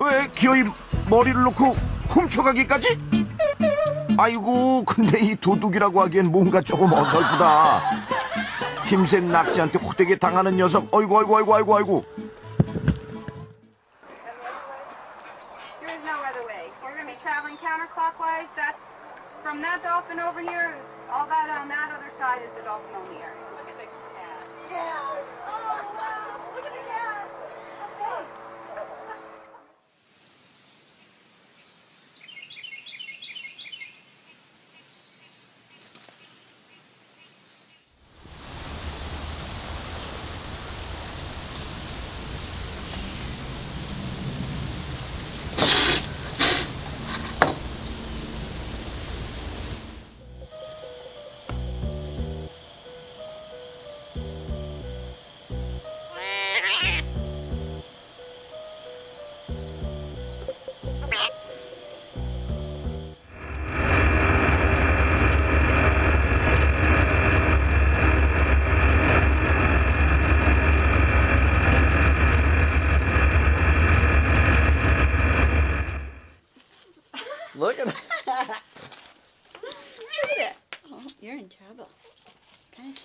왜 기어이 머리를 놓고 훔쳐가기까지? 아이고 근데 이 도둑이라고 하기엔 뭔가 조금 어설프다 힘센 낙지한테 호되게 당하는 녀석 어이구 어이구 어이구 어이구 어이구. All that on that other side is the dolphin only area. Look at the cat. Oh, wow.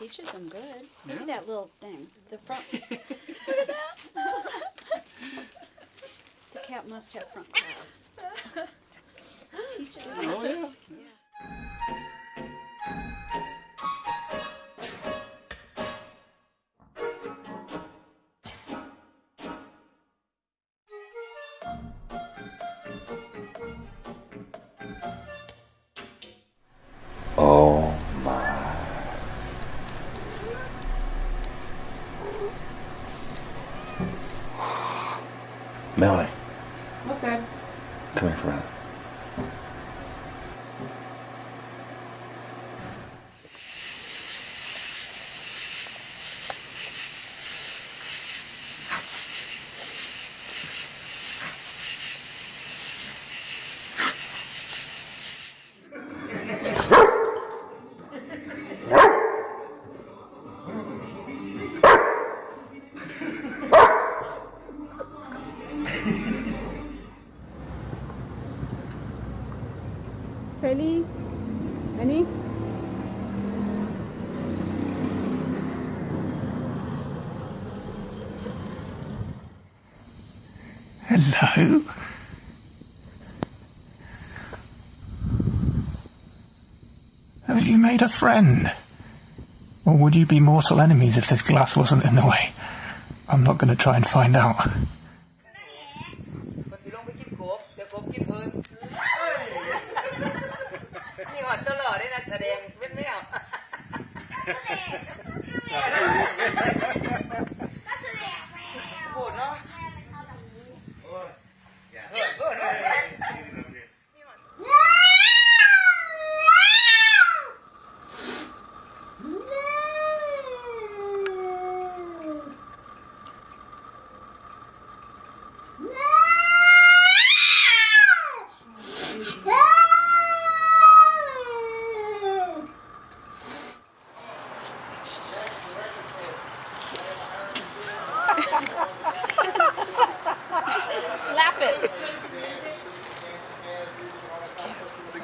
Teaches them good. Look at that little thing. The front. Look at that. the cat must have front claws. Teaches them. Oh yeah. Oh Melanie. Penny? Penny? Hello? Have you made a friend? Or would you be mortal enemies if this glass wasn't in the way? I'm not going to try and find out. Buồn đó.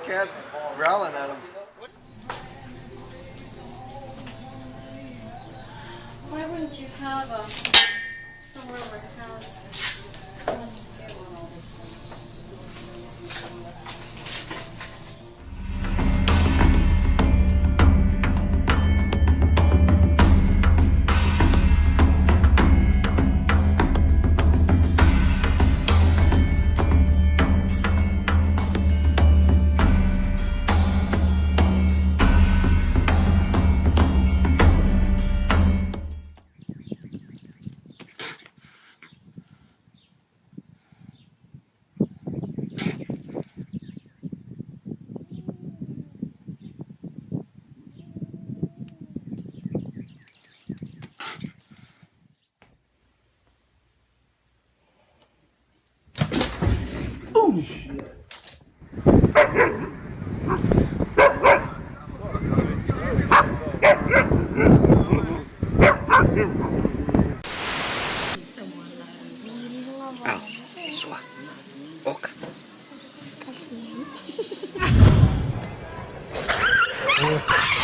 Cat's growling at him. Why wouldn't you have a somewhere where it 예.